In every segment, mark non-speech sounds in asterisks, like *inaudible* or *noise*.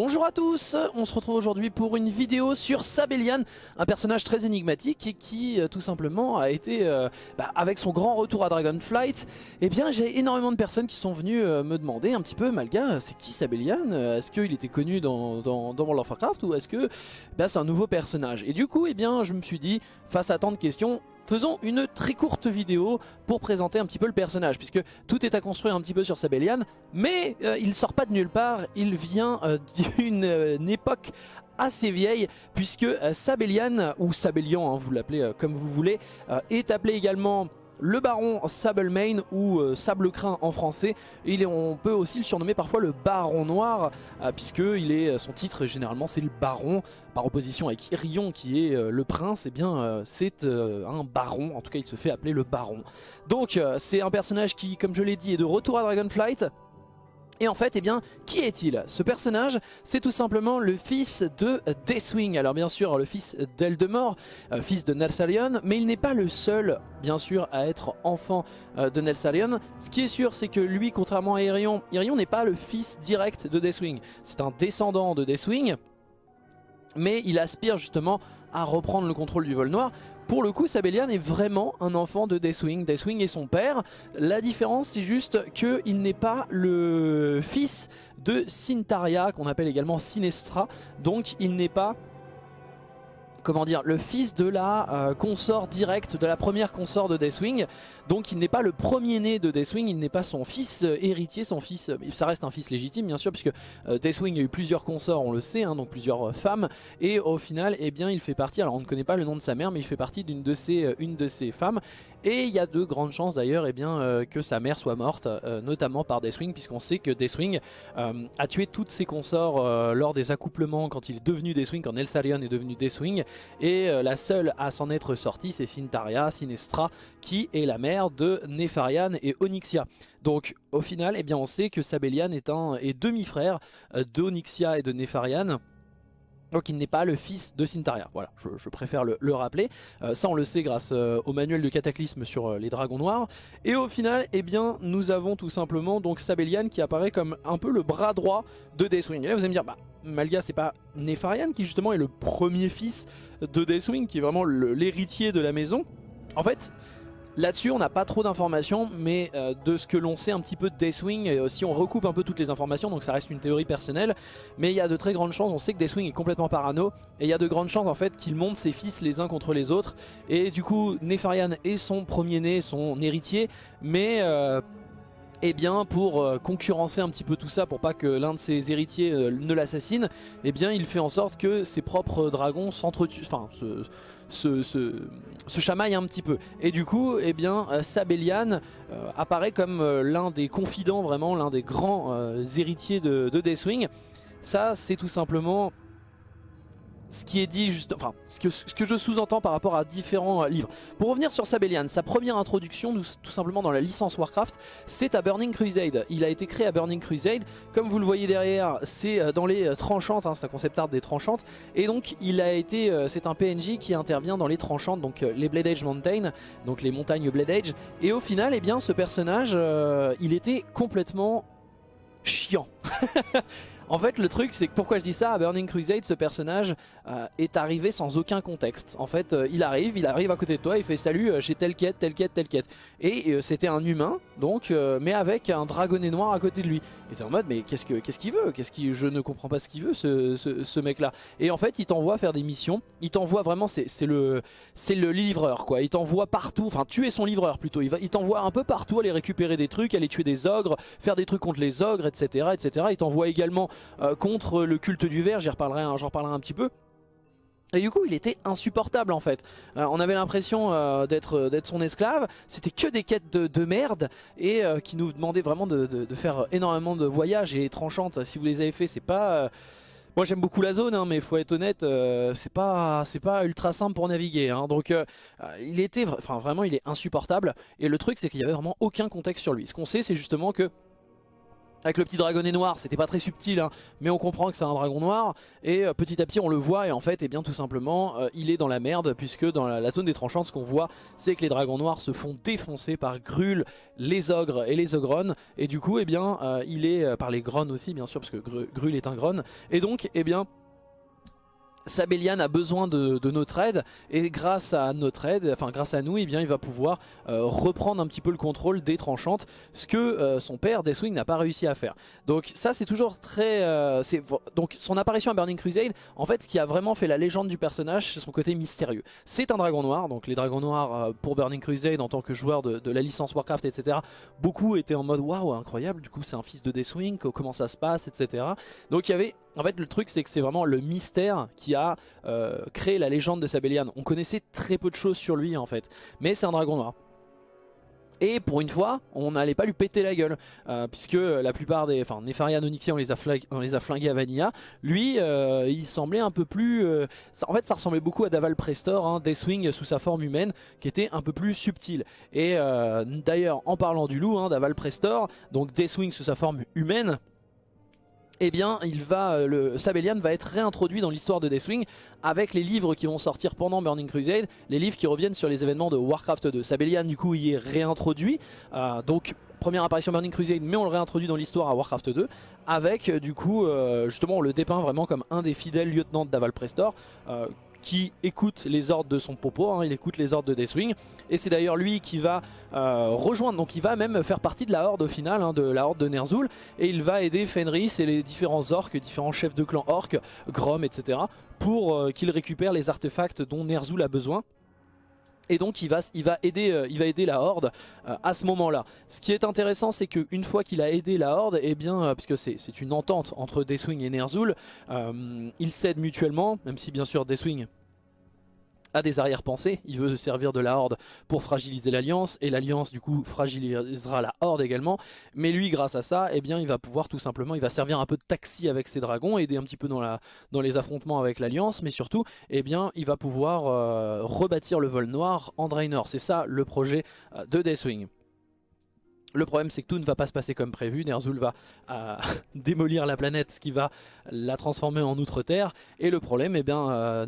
Bonjour à tous, on se retrouve aujourd'hui pour une vidéo sur Sabellian, un personnage très énigmatique et qui euh, tout simplement a été, euh, bah, avec son grand retour à Dragonflight, eh bien j'ai énormément de personnes qui sont venues euh, me demander un petit peu, Malga, c'est qui Sabellian Est-ce qu'il était connu dans, World of Warcraft ou est-ce que bah, c'est un nouveau personnage? Et du coup, eh bien je me suis dit, face à tant de questions, faisons une très courte vidéo pour présenter un petit peu le personnage, puisque tout est à construire un petit peu sur Sabellian, mais euh, il sort pas de nulle part, il vient euh, *laughs* d'une euh, époque assez vieille puisque Sabellian ou Sabellian hein, vous l'appelez comme vous voulez est appelé également le baron Sablemane ou euh, Sablecrin en français. Et on peut aussi le surnommer parfois le baron noir, euh, puisque il est, son titre généralement c'est le baron, par opposition avec Irion qui est euh, le prince, et eh bien c'est un baron, en tout cas il se fait appeler le baron. Donc c'est un personnage qui, comme je l'ai dit, est de retour à Dragonflight, et en fait, eh bien, qui est-il? Ce personnage, c'est tout simplement le fils de Deathwing. Alors bien sûr, le fils d'Eldemort, euh, fils de Nelsalion, mais il n'est pas le seul, bien sûr, à être enfant euh, de Nelsalion. Ce qui est sûr, c'est que lui, contrairement à Irion, Irion n'est pas le fils direct de Deathwing. C'est un descendant de Deathwing, mais il aspire justement à reprendre le contrôle du vol noir. Pour le coup, Sabellian est vraiment un enfant de Deathwing. Deathwing est son père. La différence, c'est juste qu'il n'est pas le fils de Cintaria, qu'on appelle également Sinestra. Donc, il n'est pas comment dire, le fils de la euh, consort directe, de la première consort de Deathwing. Donc il n'est pas le premier né de Deathwing, il n'est pas son fils euh, héritier, son fils, euh, ça reste un fils légitime bien sûr, puisque Deathwing a eu plusieurs consorts, on le sait, hein, donc plusieurs femmes. Et au final, eh bien, il fait partie, alors on ne connaît pas le nom de sa mère, mais il fait partie d'une de, ses, de ses femmes. Et il y a de grandes chances d'ailleurs eh bien que sa mère soit morte, notamment par Deathwing, puisqu'on sait que Deathwing a tué toutes ses consorts lors des accouplements quand il est devenu Deathwing, quand Nelsarion est devenu Deathwing. Et euh, la seule à s'en être sortie, c'est Sintaria, Sinestra, qui est la mère de Nefarian et Onyxia. Donc au final, eh bien, on sait que Sabellian est, est demi-frère euh, d'Onyxia et de Nefarian. Donc il n'est pas le fils de Sintaria, voilà, je, préfère le, rappeler. Euh, ça on le sait grâce au manuel de Cataclysme sur les dragons noirs. Et au final, eh bien, nous avons tout simplement donc Sabellian qui apparaît comme un peu le bras droit de Deathwing. Et là vous allez me dire, bah Malga c'est pas Nefarian qui justement est le premier fils de Deathwing qui est vraiment l'héritier de la maison. En fait là-dessus on n'a pas trop d'informations mais euh, de ce que l'on sait un petit peu de Deathwing et si on recoupe un peu toutes les informations donc ça reste une théorie personnelle mais il y a de très grandes chances, on sait que Deathwing est complètement parano et il y a de grandes chances en fait qu'il monte ses fils les uns contre les autres et du coup Nefarian est son premier né, son héritier mais... Euh, eh bien pour euh, concurrencer un petit peu tout ça, pour pas que l'un de ses héritiers euh, ne l'assassine, eh bien il fait en sorte que ses propres dragons s'entretuent, enfin se, chamaillent un petit peu. Et du coup, eh bien Sabellian euh, apparaît comme l'un des confidents, vraiment l'un des grands héritiers de Deathwing. Ça c'est tout simplement ce qui est dit enfin ce que, je sous-entends par rapport à différents euh, livres. Pour revenir sur Sabellian, sa première introduction tout simplement dans la licence Warcraft, c'est à Burning Crusade. Il a été créé à Burning Crusade, comme vous le voyez derrière, c'est euh, dans les euh, tranchantes, hein, c'est un concept art des tranchantes, et donc il a été, c'est un PNJ qui intervient dans les tranchantes, donc les Blade Edge Mountain, donc les montagnes Blade Edge, et au final, eh bien, ce personnage, il était complètement chiant. *laughs* En fait, le truc, c'est que pourquoi je dis ça, à Burning Crusade, ce personnage euh, est arrivé sans aucun contexte. En fait, euh, il arrive, il arrive à côté de toi, il fait salut, euh, j'ai telle quête, telle quête, telle quête. Et c'était un humain, donc, mais avec un dragonnet noir à côté de lui. Il était en mode, mais qu'est-ce qu'il veut? Qu'est-ce qu'il Je ne comprends pas ce qu'il veut, ce, mec-là. Et en fait, il t'envoie faire des missions. Il t'envoie vraiment, c'est le, le livreur, quoi. Il t'envoie partout, enfin, tuer son livreur plutôt. Il, il t'envoie un peu partout, aller récupérer des trucs, aller tuer des ogres, faire des trucs contre les ogres, etc. etc. Il t'envoie également euh, contre le culte du verre, j'en reparlerai, reparlerai un petit peu. Et du coup il était insupportable en fait. Euh, On avait l'impression euh, d'être son esclave. C'était que des quêtes de, merde Et qui nous demandaient vraiment de, faire énormément de voyages Et tranchantes Si vous les avez fait c'est pas... Moi j'aime beaucoup la zone hein, mais faut être honnête C'est pas pas ultra simple pour naviguer hein. Donc il était... Enfin vraiment il est insupportable. Et le truc c'est qu'il y avait vraiment aucun contexte sur lui. Ce qu'on sait c'est justement que avec le petit dragonnet noir, c'était pas très subtil, hein, mais on comprend que c'est un dragon noir. Et euh, petit à petit, on le voit, et en fait, et eh bien, tout simplement, euh, il est dans la merde, puisque dans la, zone des tranchants, ce qu'on voit, c'est que les dragons noirs se font défoncer par Grul, les ogres et les ogronnes. Et du coup, eh bien, euh, il est par les grones aussi, bien sûr, parce que Grul est un gronne. Et donc, eh bien, Sabellian a besoin de, notre aide et grâce à notre aide, enfin grâce à nous, eh il va pouvoir euh, reprendre un petit peu le contrôle des tranchantes, ce que euh, son père Deathwing n'a pas réussi à faire. Donc ça c'est toujours très... Euh, donc son apparition à Burning Crusade, en fait ce qui a vraiment fait la légende du personnage, c'est son côté mystérieux. C'est un dragon noir, donc les dragons noirs pour Burning Crusade en tant que joueur de, de la licence Warcraft, etc. Beaucoup étaient en mode waouh incroyable, du coup c'est un fils de Deathwing, comment ça se passe, etc. Donc il y avait en fait, le truc, c'est que c'est vraiment le mystère qui a euh, créé la légende de Sabellian. On connaissait très peu de choses sur lui, en fait. Mais c'est un dragon noir. Et pour une fois, on n'allait pas lui péter la gueule, euh, puisque la plupart des... Enfin, Nefarian Onyxia, on les a, les a flingués à Vanilla. Lui, euh, il semblait un peu plus... en fait, ça ressemblait beaucoup à Daval Prestor, hein, Deathwing sous sa forme humaine, qui était un peu plus subtil. Et d'ailleurs, en parlant du loup, hein, Daval Prestor, donc Deathwing sous sa forme humaine, eh bien, il va, euh, Sabellian va être réintroduit dans l'histoire de Deathwing avec les livres qui vont sortir pendant Burning Crusade, les livres qui reviennent sur les événements de Warcraft 2. Sabellian, du coup, y est réintroduit, euh, donc première apparition Burning Crusade, mais on le réintroduit dans l'histoire à Warcraft 2, avec, euh, du coup, justement, on le dépeint vraiment comme un des fidèles lieutenants d'Aval Prestor, qui écoute les ordres de son popo, hein, il écoute les ordres de Deathwing, et c'est d'ailleurs lui qui va euh, rejoindre, donc il va même faire partie de la horde au final, hein, de la horde de Ner'zhul, et il va aider Fenris et les différents orques, différents chefs de clan orques, Grom, etc., pour euh, qu'ils récupèrent les artefacts dont Ner'zhul a besoin. Et donc il va, il va, aider, euh, la Horde à ce moment-là. Ce qui est intéressant, c'est qu'une fois qu'il a aidé la Horde, eh bien, puisque c'est une entente entre Deathwing et Ner'zhul, ils s'aident mutuellement, même si bien sûr Deathwing a des arrière-pensées, il veut se servir de la Horde pour fragiliser l'Alliance, et l'Alliance du coup fragilisera la Horde également, mais lui grâce à ça, eh bien il va pouvoir tout simplement, il va servir un peu de taxi avec ses dragons, aider un petit peu dans, les affrontements avec l'Alliance, mais surtout, eh bien il va pouvoir euh, rebâtir le vol noir en Draenor, c'est ça le projet euh, de Deathwing. Le problème c'est que tout ne va pas se passer comme prévu, Ner'zhul va euh, *laughs* démolir la planète, ce qui va la transformer en Outre-Terre, et le problème, eh bien, euh,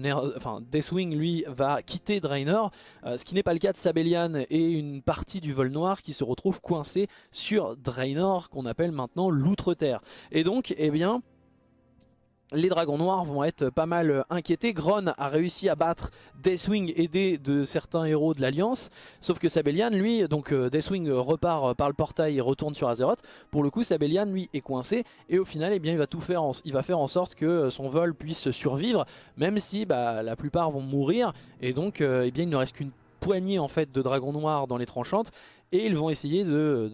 Deathwing lui va quitter Draenor, euh, ce qui n'est pas le cas de Sabellian et une partie du vol noir qui se retrouve coincée sur Draenor, qu'on appelle maintenant l'Outre-Terre. Et donc, eh bien, les dragons noirs vont être pas mal euh, inquiétés. Gron a réussi à battre Deathwing aidé de certains héros de l'Alliance. Sauf que Sabellian, lui, donc euh, Deathwing repart euh, par le portail et retourne sur Azeroth. Pour le coup, Sabellian, lui, est coincé. Et au final, eh bien, il va tout faire, il va faire en sorte que son vol puisse survivre. Même si bah, la plupart vont mourir. Et donc, eh bien, il ne reste qu'une poignée en fait de dragons noirs dans les tranchantes et ils vont essayer de,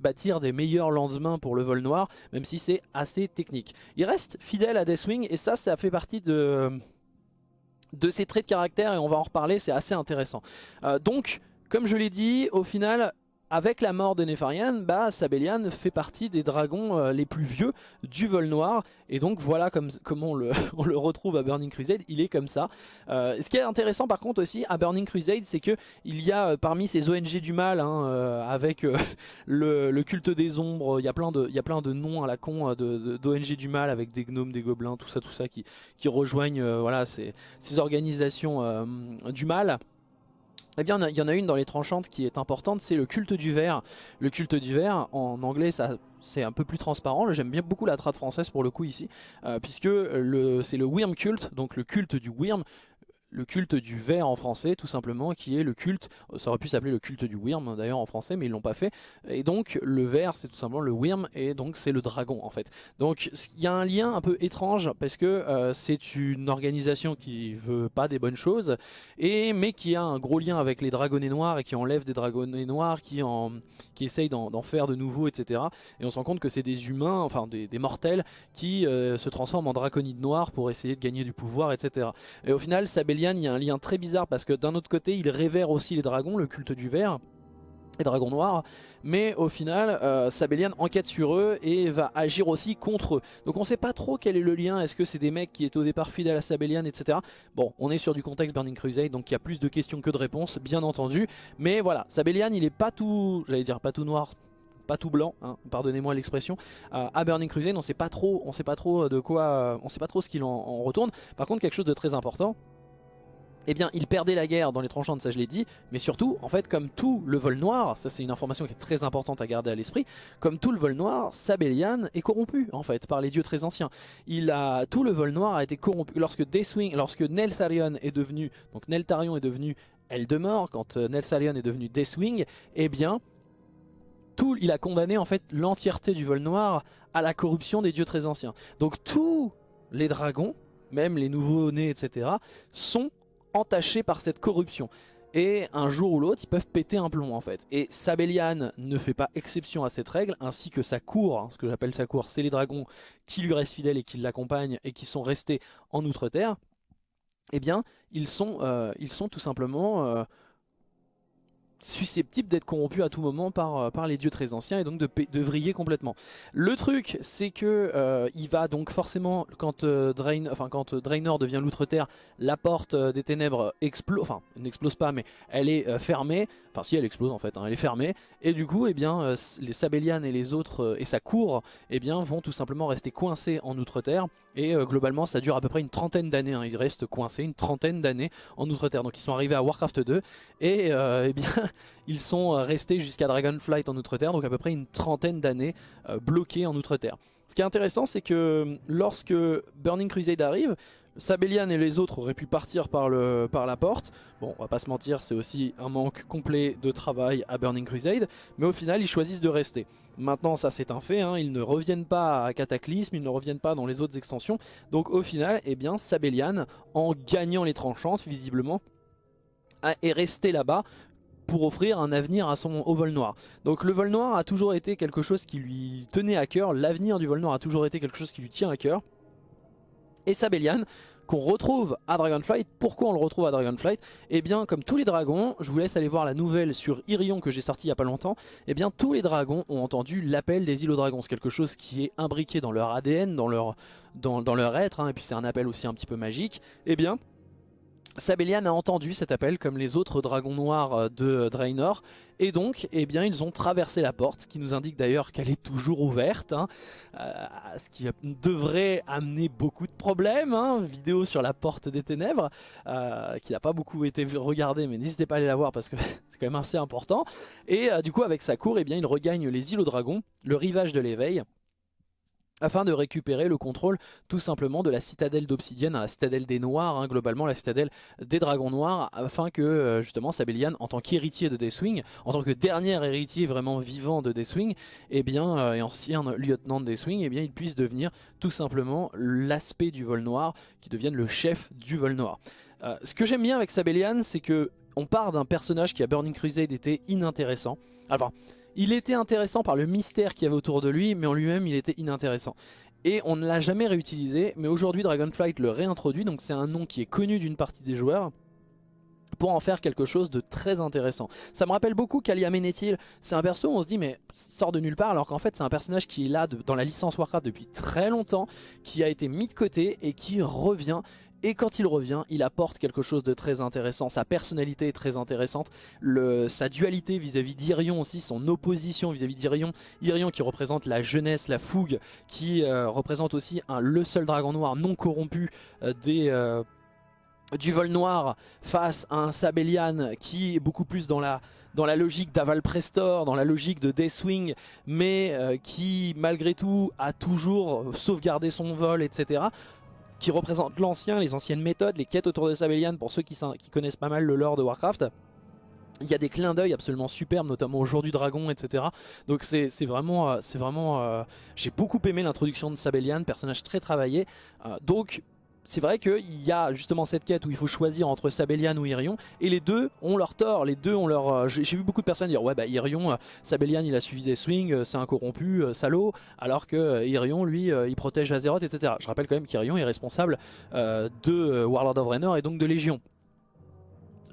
bâtir des meilleurs lendemains pour le vol noir, même si c'est assez technique. Il reste fidèle à Deathwing et ça, ça fait partie de, de ses traits de caractère et on va en reparler, c'est assez intéressant. Euh, donc, comme je l'ai dit, au final, avec la mort de Nefarian, bah, Sabellian fait partie des dragons euh, les plus vieux du vol noir. Et donc voilà comme, comment *laughs* on le, retrouve à Burning Crusade, il est comme ça. Euh, ce qui est intéressant par contre aussi à Burning Crusade, c'est qu'il y a euh, parmi ces ONG du mal, hein, avec *laughs* le, culte des ombres, il y a plein de, il noms à la con d'ONG du mal, avec des gnomes, des gobelins, tout ça, tout ça, qui, rejoignent ces organisations du mal. Eh bien, il y en a une dans les tranchantes qui est importante, c'est le culte du verre. Le culte du verre, en anglais, c'est un peu plus transparent. J'aime bien beaucoup la trad française pour le coup ici, euh, puisque c'est le Wyrm culte, donc le culte du Wyrm le culte du ver en français tout simplement qui est le culte, ça aurait pu s'appeler le culte du Wyrm d'ailleurs en français mais ils l'ont pas fait. Et donc le ver c'est tout simplement le Wyrm et donc c'est le dragon en fait. Donc il y a un lien un peu étrange parce que euh, c'est une organisation qui veut pas des bonnes choses et mais qui a un gros lien avec les dragonnets noirs et qui enlève des dragonnets noirs qui, en, qui essayent d'en faire de nouveaux etc et on se rend compte que c'est des humains enfin des, mortels qui euh, se transforment en draconides noirs pour essayer de gagner du pouvoir etc et au final Il y a un lien très bizarre parce que d'un autre côté, il révère aussi les dragons, le culte du verre les dragons noirs, mais au final euh, Sabellian enquête sur eux et va agir aussi contre eux. Donc on sait pas trop quel est le lien, est-ce que c'est des mecs qui étaient au départ fidèles à Sabellian, etc. Bon, on est sur du contexte Burning Crusade, donc il y a plus de questions que de réponses, bien entendu. Mais voilà, Sabellian il est pas tout, j'allais dire pas tout noir, pas tout blanc, hein, pardonnez-moi l'expression. à Burning Crusade, on sait pas trop, on sait pas trop de quoi, on sait pas trop ce qu'il en retourne. Par contre, quelque chose de très important, eh bien il perdait la guerre dans les tranchantes, ça je l'ai dit, mais surtout, en fait, comme tout le vol noir, ça c'est une information qui est très importante à garder à l'esprit, comme tout le vol noir, Sabellian est corrompu, en fait, par les dieux très anciens. Il a, tout le vol noir a été corrompu, lorsque Deathwing, lorsque Nelsarion est devenu, donc est devenu Eldemort, quand euh, Nelsarion est devenu Deathwing, eh bien, tout, il a condamné en fait l'entièreté du vol noir à la corruption des dieux très anciens. Donc tous les dragons, même les nouveaux nés, etc., sont entachés par cette corruption. Et un jour ou l'autre, ils peuvent péter un plomb en fait. Et Sabellian ne fait pas exception à cette règle, ainsi que sa cour, hein, ce que j'appelle sa cour, c'est les dragons qui lui restent fidèles et qui l'accompagnent et qui sont restés en Outre-Terre. Eh bien, ils sont, euh, ils sont tout simplement euh, susceptible d'être corrompu à tout moment par, euh, par les dieux très anciens et donc de, de vriller complètement. Le truc c'est que euh, il va donc forcément quand, euh, Draenor devient l'outre-terre, la porte des ténèbres explose, enfin n'explose pas mais elle est fermée, enfin si elle explose en fait, hein, elle est fermée. Et du coup eh bien, les Sabellian et les autres et sa cour eh bien, vont tout simplement rester coincés en outre-terre et globalement ça dure à peu près une trentaine d'années, hein, ils restent coincés une trentaine d'années en outre-terre. Donc ils sont arrivés à Warcraft 2 et *laughs* eh bien ils sont euh, restés jusqu'à Dragonflight en Outre-Terre, donc à peu près une trentaine d'années euh, bloqués en Outre-Terre. Ce qui est intéressant, c'est que euh, lorsque Burning Crusade arrive, Sabellian et les autres auraient pu partir par, la porte. Bon, on va pas se mentir, c'est aussi un manque complet de travail à Burning Crusade, mais au final, ils choisissent de rester. Maintenant, ça c'est un fait, hein, ils ne reviennent pas à Cataclysme, ils ne reviennent pas dans les autres extensions. Donc au final, eh bien, Sabellian, en gagnant les tranchantes, visiblement, est resté là-bas pour offrir un avenir à son au vol noir. Donc le vol noir a toujours été quelque chose qui lui tenait à cœur, l'avenir du vol noir a toujours été quelque chose qui lui tient à cœur. Et Sabellian, qu'on retrouve à Dragonflight. Pourquoi on le retrouve à Dragonflight? Eh bien, comme tous les dragons, je vous laisse aller voir la nouvelle sur Irion que j'ai sorti il n'y a pas longtemps. Eh bien, tous les dragons ont entendu l'appel des îles aux dragons. C'est quelque chose qui est imbriqué dans leur ADN, dans leur, dans, leur être, hein. et puis c'est un appel aussi un petit peu magique. Eh bien, Sabellian a entendu cet appel comme les autres dragons noirs euh, de Draenor et donc eh bien, ils ont traversé la porte, qui nous indique d'ailleurs qu'elle est toujours ouverte, hein. euh, ce qui devrait amener beaucoup de problèmes, hein. vidéo sur la porte des ténèbres, euh, qui n'a pas beaucoup été regardée mais n'hésitez pas à aller la voir parce que *laughs* c'est quand même assez important. Et du coup avec sa cour, eh bien, il regagne les îles aux dragons, le rivage de l'éveil, afin de récupérer le contrôle tout simplement de la citadelle d'obsidienne, la citadelle des noirs, hein, globalement la citadelle des dragons noirs, afin que euh, justement Sabellian, en tant qu'héritier de Deathwing, en tant que dernier héritier vraiment vivant de Deathwing, et eh bien, euh, et ancien lieutenant de Deathwing, eh bien, il puisse devenir tout simplement l'aspect du vol noir, qui devienne le chef du vol noir. Euh, ce que j'aime bien avec Sabellian, c'est que on part d'un personnage qui à Burning Crusade était inintéressant. Alors, il était intéressant par le mystère qu'il y avait autour de lui, mais en lui-même il était inintéressant. Et on ne l'a jamais réutilisé, mais aujourd'hui Dragonflight le réintroduit, donc c'est un nom qui est connu d'une partie des joueurs pour en faire quelque chose de très intéressant. Ça me rappelle beaucoup Kalia Menethil, c'est un perso où on se dit mais sort de nulle part alors qu'en fait c'est un personnage qui est là dans la licence Warcraft depuis très longtemps, qui a été mis de côté et qui revient et quand il revient, il apporte quelque chose de très intéressant. Sa personnalité est très intéressante. Sa dualité vis-à-vis d'Irion aussi, son opposition vis-à-vis d'Irion. Irion qui représente la jeunesse, la fougue, qui euh, représente aussi un, le seul dragon noir non corrompu euh, des... Euh, du vol noir face à un Sabellian qui est beaucoup plus dans la, dans la logique d'Aval Prestor, dans la logique de Deathwing, mais qui malgré tout a toujours sauvegardé son vol, etc qui représente l'ancien, les anciennes méthodes, les quêtes autour de Sabellian pour ceux qui, connaissent pas mal le lore de Warcraft. Il y a des clins d'œil absolument superbes, notamment au jour du dragon, etc. Donc c'est vraiment, c'est vraiment, euh, euh, j'ai beaucoup aimé l'introduction de Sabellian, personnage très travaillé. Euh, donc c'est vrai qu'il y a justement cette quête où il faut choisir entre Sabellian ou Irion et les deux ont leur tort, les deux ont leur... Euh, j'ai vu beaucoup de personnes dire ouais bah Irion, euh, Sabellian il a suivi des swings, euh, c'est un corrompu, salaud, alors que Irion lui il protège Azeroth etc. Je rappelle quand même qu'Irion est responsable de Warlord of Draenor et donc de Légion.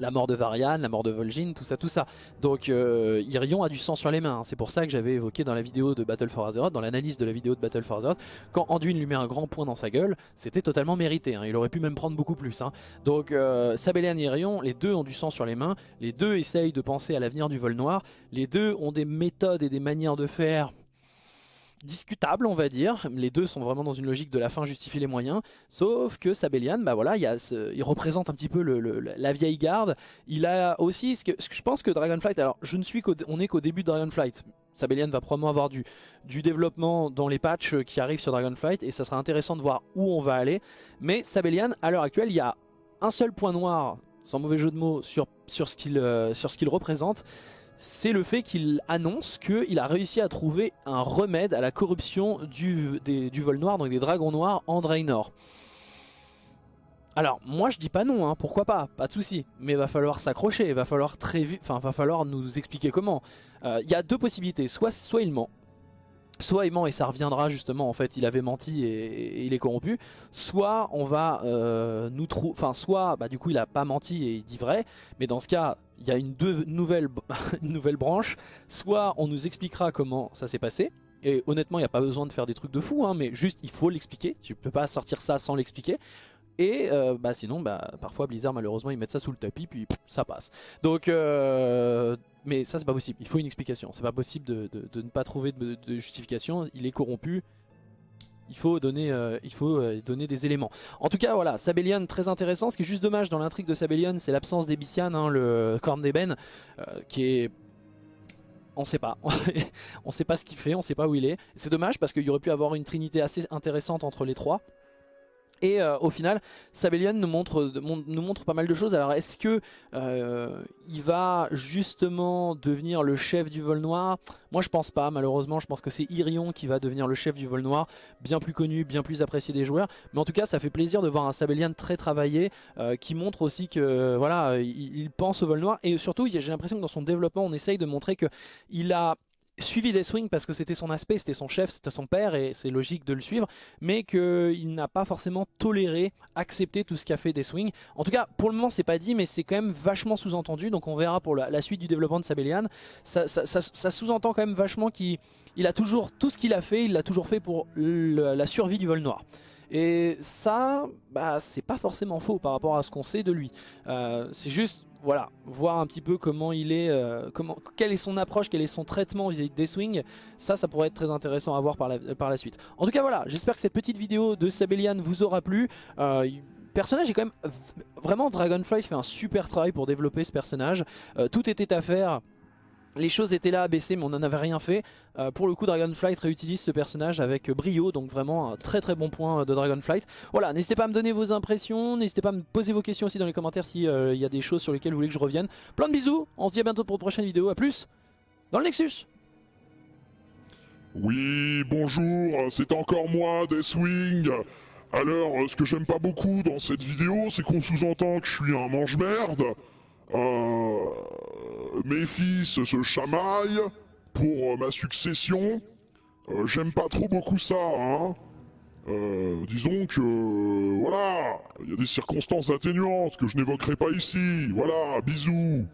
La mort de Varian, la mort de Vol'jin, tout ça, tout ça. Donc euh, Irion a du sang sur les mains. C'est pour ça que j'avais évoqué dans la vidéo de Battle for Azeroth, dans l'analyse de la vidéo de Battle for Azeroth, quand Anduin lui met un grand point dans sa gueule, c'était totalement mérité. Hein. Il aurait pu même prendre beaucoup plus. Hein. Donc euh, Sabellian et Irion, les deux ont du sang sur les mains, les deux essayent de penser à l'avenir du vol noir, les deux ont des méthodes et des manières de faire discutable on va dire, les deux sont vraiment dans une logique de la fin justifie les moyens, sauf que Sabellian, bah voilà, il, représente un petit peu la vieille garde, il a aussi, ce que, je pense que Dragonflight, alors je ne suis qu'on est qu'au début de Dragonflight, Sabellian va probablement avoir du, développement dans les patchs qui arrivent sur Dragonflight et ça sera intéressant de voir où on va aller, mais Sabellian à l'heure actuelle il y a un seul point noir, sans mauvais jeu de mots, sur, sur ce euh, qu'il représente, c'est le fait qu'il annonce qu'il a réussi à trouver un remède à la corruption du, vol noir, donc des dragons noirs en Draenor. Alors, moi je dis pas non, hein, pourquoi pas, pas de souci, mais il va falloir s'accrocher, va falloir enfin va falloir nous expliquer comment. Euh, il y a deux possibilités, soit, soit il ment, soit il ment et ça reviendra justement en fait il avait menti et, il est corrompu. Soit on va euh, nous trouver enfin soit bah, du coup il a pas menti et il dit vrai. Mais dans ce cas il y a *laughs* une, nouvelle branche. Soit on nous expliquera comment ça s'est passé. Et honnêtement il n'y a pas besoin de faire des trucs de fou hein, mais juste il faut l'expliquer. Tu peux pas sortir ça sans l'expliquer. Et euh, bah sinon bah parfois Blizzard malheureusement ils mettent ça sous le tapis puis ça passe. Donc euh, mais ça c'est pas possible, il faut une explication, c'est pas possible de, ne pas trouver de, justification, il est corrompu, il faut donner, euh, euh, donner des éléments. En tout cas voilà, Sabellian très intéressant, ce qui est juste dommage dans l'intrigue de Sabellian c'est l'absence d'Ebician, hein, le corne d'ébène, euh, qui est on sait pas, *laughs* on sait pas ce qu'il fait, on sait pas où il est. C'est dommage parce qu'il aurait pu avoir une trinité assez intéressante entre les trois. Et euh, au final, Sabellian nous montre, pas mal de choses. Alors est-ce que euh, il va justement devenir le chef du vol noir? Moi je pense pas, malheureusement. Je pense que c'est Irion qui va devenir le chef du vol noir, bien plus connu, bien plus apprécié des joueurs. Mais en tout cas, ça fait plaisir de voir un Sabellian très travaillé, euh, qui montre aussi que voilà, il, il, pense au vol noir. Et surtout, j'ai l'impression que dans son développement, on essaye de montrer qu'il a suivi des parce que c'était son aspect, c'était son chef, c'était son père et c'est logique de le suivre, mais qu'il n'a pas forcément toléré, accepté tout ce qu'a fait des. En tout cas, pour le moment, c'est pas dit, mais c'est quand même vachement sous-entendu, donc on verra pour la, suite du développement de Sabellian. Ça, sous-entend quand même vachement qu'il a toujours, tout ce qu'il a fait, il l'a toujours fait pour la survie du vol noir. Et ça, bah, c'est pas forcément faux par rapport à ce qu'on sait de lui. Euh, c'est juste voilà, voir un petit peu comment il est, euh, comment, quelle est son approche, quel est son traitement vis-à-vis des swings, ça, ça pourrait être très intéressant à voir par la, suite. En tout cas, voilà, j'espère que cette petite vidéo de Sabellian vous aura plu. Euh, personnage est quand même vraiment Dragonfly fait un super travail pour développer ce personnage. Euh, tout était à faire les choses étaient là à baisser mais on n'en avait rien fait. Euh, pour le coup Dragonflight réutilise ce personnage avec brio donc vraiment un très très bon point de Dragonflight. Voilà n'hésitez pas à me donner vos impressions, n'hésitez pas à me poser vos questions aussi dans les commentaires s'il euh, y a des choses sur lesquelles vous voulez que je revienne. Plein de bisous, on se dit à bientôt pour une prochaine vidéo, à plus dans le Nexus Oui bonjour, c'est encore moi Deathwing alors, ce que j'aime pas beaucoup dans cette vidéo, c'est qu'on sous-entend que je suis un mange-merde, euh, mes fils se chamaillent pour ma succession. Euh, j'aime pas trop beaucoup ça, hein. Euh, disons que, voilà, il y a des circonstances atténuantes que je n'évoquerai pas ici. Voilà, bisous.